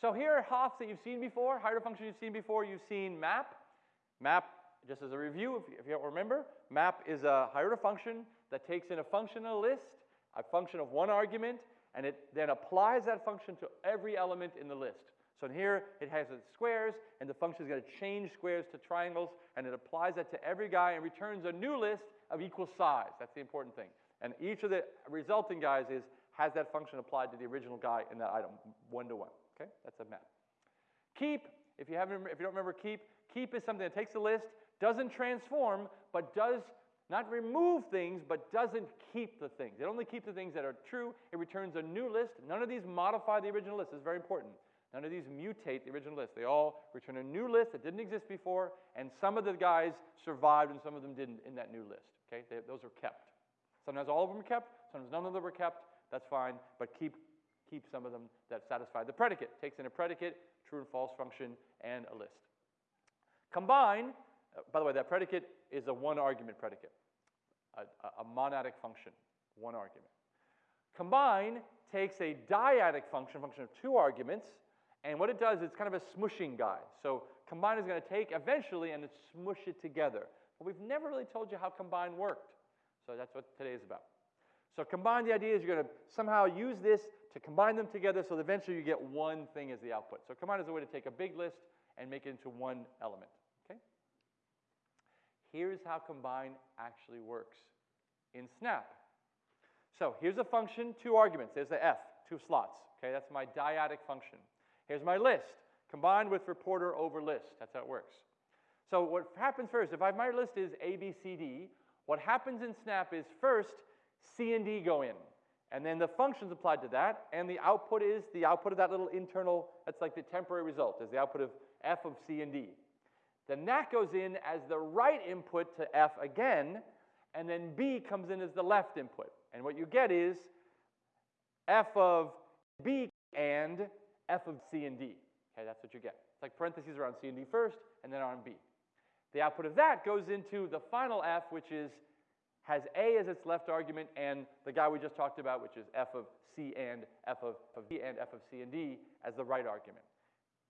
So here are HOFs that you've seen before, higher functions you've seen before. You've seen map. Map, just as a review, if you, if you don't remember, map is a higher function that takes in a function in a list, a function of one argument, and it then applies that function to every element in the list. So here, it has its squares, and the function is going to change squares to triangles, and it applies that to every guy and returns a new list of equal size. That's the important thing. And each of the resulting guys is has that function applied to the original guy in that item, one to one. Okay, that's a map. Keep, if you haven't, if you don't remember keep, keep is something that takes a list, doesn't transform, but does not remove things, but doesn't keep the things. It only keeps the things that are true. It returns a new list. None of these modify the original list. This is very important. None of these mutate the original list. They all return a new list that didn't exist before, and some of the guys survived and some of them didn't in that new list. Okay, they, those are kept. Sometimes all of them are kept, sometimes none of them are kept. That's fine, but keep keep some of them that satisfy the predicate. Takes in a predicate, true and false function, and a list. Combine, uh, by the way, that predicate is a one argument predicate, a, a, monadic function, one argument. Combine takes a dyadic function, function of two arguments, and what it does, it's kind of a smushing guy. So combine is going to take eventually and smush it together. But we've never really told you how combine worked. So that's what today is about. So combine the idea is you're going to somehow use this to combine them together so that eventually you get one thing as the output. So combine is a way to take a big list and make it into one element. Okay? Here's how combine actually works in Snap. So here's a function, two arguments. There's the f, two slots. Okay, that's my dyadic function. Here's my list, combined with reporter over list. That's how it works. So what happens first, if I, my list is A, B, C, D, what happens in Snap is first C and D go in. And then the functions applied to that, and the output is the output of that little internal, that's like the temporary result, is the output of f of c and d. Then that goes in as the right input to f again, and then b comes in as the left input. And what you get is f of b and f of c and d. Okay, that's what you get. It's like parentheses around c and d first, and then on b. The output of that goes into the final f, which is has A as its left argument and the guy we just talked about, which is f of C and f of, of D and f of C and D as the right argument,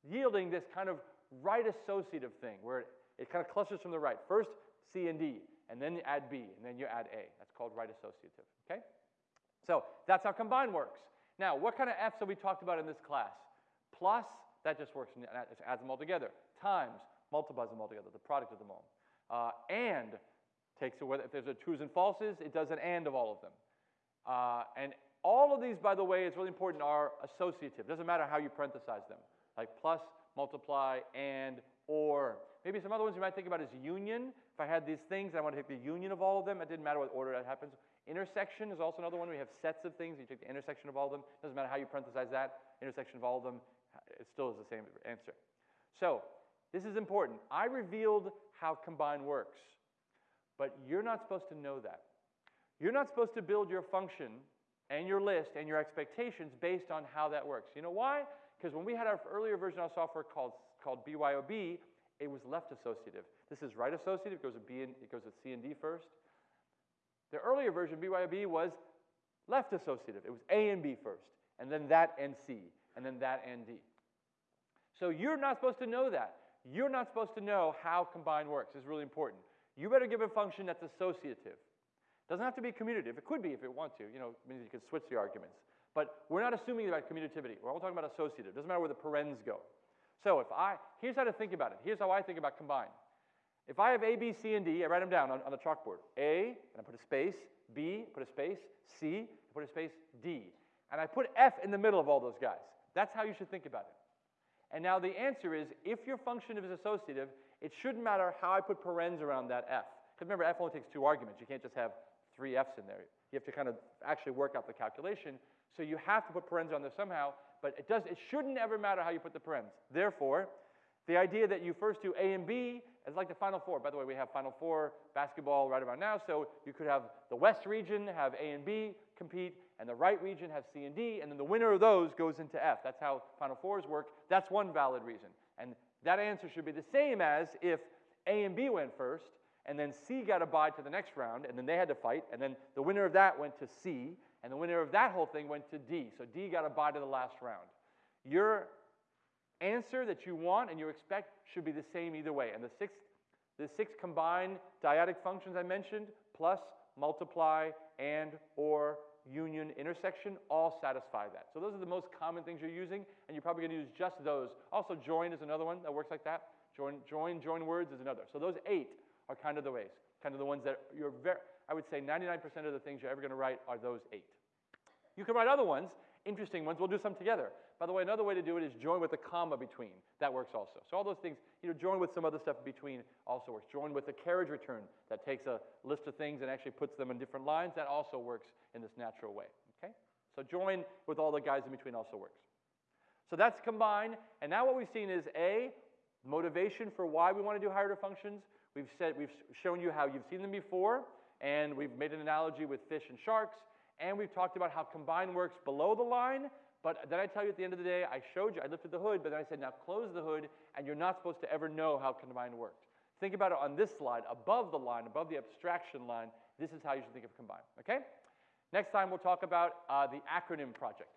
yielding this kind of right associative thing where it, it kind of clusters from the right. First C and D, and then you add B, and then you add A. That's called right associative, okay? So that's how combine works. Now, what kind of F's have we talked about in this class? Plus, that just works, and adds them all together. Times, multiplies them all together, the product of them all. Uh, and takes away, if there's a trues and falses, it does an and of all of them. Uh, and all of these, by the way, it's really important, are associative. It Doesn't matter how you parenthesize them, like plus, multiply, and, or. Maybe some other ones you might think about is union. If I had these things, I want to take the union of all of them. It didn't matter what order that happens. Intersection is also another one. We have sets of things. You take the intersection of all of them. Doesn't matter how you parenthesize that. Intersection of all of them. It still is the same answer. So this is important. I revealed how combine works. But you're not supposed to know that. You're not supposed to build your function and your list and your expectations based on how that works. You know why? Because when we had our earlier version of software called, called BYOB, it was left associative. This is right associative. It goes with B and it goes with C and D first. The earlier version, BYOB, was left associative. It was A and B first, and then that and C, and then that and D. So you're not supposed to know that. You're not supposed to know how combine works. It's really important you better give a function that's associative. Doesn't have to be commutative. It could be if it want to. You know, means you can switch the arguments. But we're not assuming about commutativity. We're all talking about associative. Doesn't matter where the parens go. So if I, here's how to think about it. Here's how I think about combine. If I have A, B, C, and D, I write them down on, on the chalkboard. A, and I put a space. B, put a space. C, I put a space. D. And I put F in the middle of all those guys. That's how you should think about it. And now the answer is, if your function is associative, it shouldn't matter how I put parens around that f. Because remember, f only takes two arguments. You can't just have three f's in there. You have to kind of actually work out the calculation. So you have to put parens on there somehow, but it, does, it shouldn't ever matter how you put the parens. Therefore, the idea that you first do A and B is like the Final Four. By the way, we have Final Four basketball right about now, so you could have the West region have A and B compete, and the right region have C and D, and then the winner of those goes into F. That's how Final Fours work. That's one valid reason. And that answer should be the same as if A and B went first, and then C got a bye to the next round, and then they had to fight, and then the winner of that went to C, and the winner of that whole thing went to D. So D got a bye to the last round. Your answer that you want and you expect should be the same either way. And the six, the six combined dyadic functions I mentioned, plus, multiply, and, or, union, intersection, all satisfy that. So those are the most common things you're using, and you're probably going to use just those. Also, join is another one that works like that. Join, join, join words is another. So those eight are kind of the ways, kind of the ones that you're very, I would say 99% of the things you're ever going to write are those eight. You can write other ones, interesting ones. We'll do some together. By the way, another way to do it is join with a comma between. That works also. So all those things, you know, join with some other stuff between also works. Join with a carriage return that takes a list of things and actually puts them in different lines. That also works in this natural way. Okay? So join with all the guys in between also works. So that's combined. And now what we've seen is A, motivation for why we want to do higher order functions. We've said we've shown you how you've seen them before, and we've made an analogy with fish and sharks, and we've talked about how combine works below the line but then I tell you at the end of the day, I showed you, I lifted the hood, but then I said, now close the hood, and you're not supposed to ever know how combine worked. Think about it on this slide, above the line, above the abstraction line. This is how you should think of combine, okay? Next time we'll talk about uh, the acronym project.